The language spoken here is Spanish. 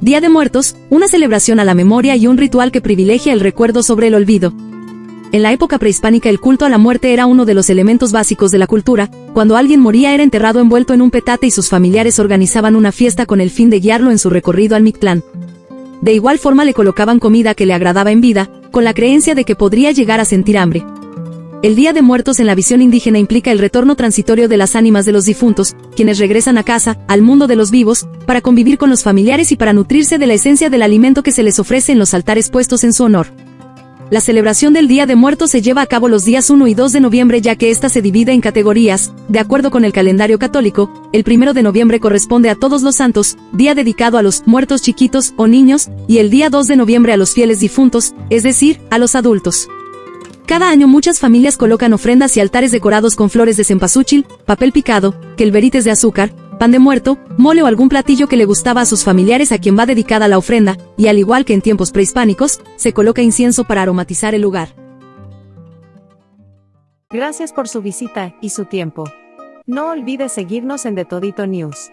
Día de Muertos, una celebración a la memoria y un ritual que privilegia el recuerdo sobre el olvido. En la época prehispánica el culto a la muerte era uno de los elementos básicos de la cultura, cuando alguien moría era enterrado envuelto en un petate y sus familiares organizaban una fiesta con el fin de guiarlo en su recorrido al Mictlán. De igual forma le colocaban comida que le agradaba en vida, con la creencia de que podría llegar a sentir hambre. El Día de Muertos en la visión indígena implica el retorno transitorio de las ánimas de los difuntos, quienes regresan a casa, al mundo de los vivos, para convivir con los familiares y para nutrirse de la esencia del alimento que se les ofrece en los altares puestos en su honor. La celebración del Día de Muertos se lleva a cabo los días 1 y 2 de noviembre ya que ésta se divide en categorías, de acuerdo con el calendario católico, el 1 de noviembre corresponde a todos los santos, día dedicado a los muertos chiquitos o niños, y el día 2 de noviembre a los fieles difuntos, es decir, a los adultos. Cada año muchas familias colocan ofrendas y altares decorados con flores de cempasúchil, papel picado, quelverites de azúcar, pan de muerto, mole o algún platillo que le gustaba a sus familiares a quien va dedicada la ofrenda, y al igual que en tiempos prehispánicos, se coloca incienso para aromatizar el lugar. Gracias por su visita y su tiempo. No olvides seguirnos en The Todito News.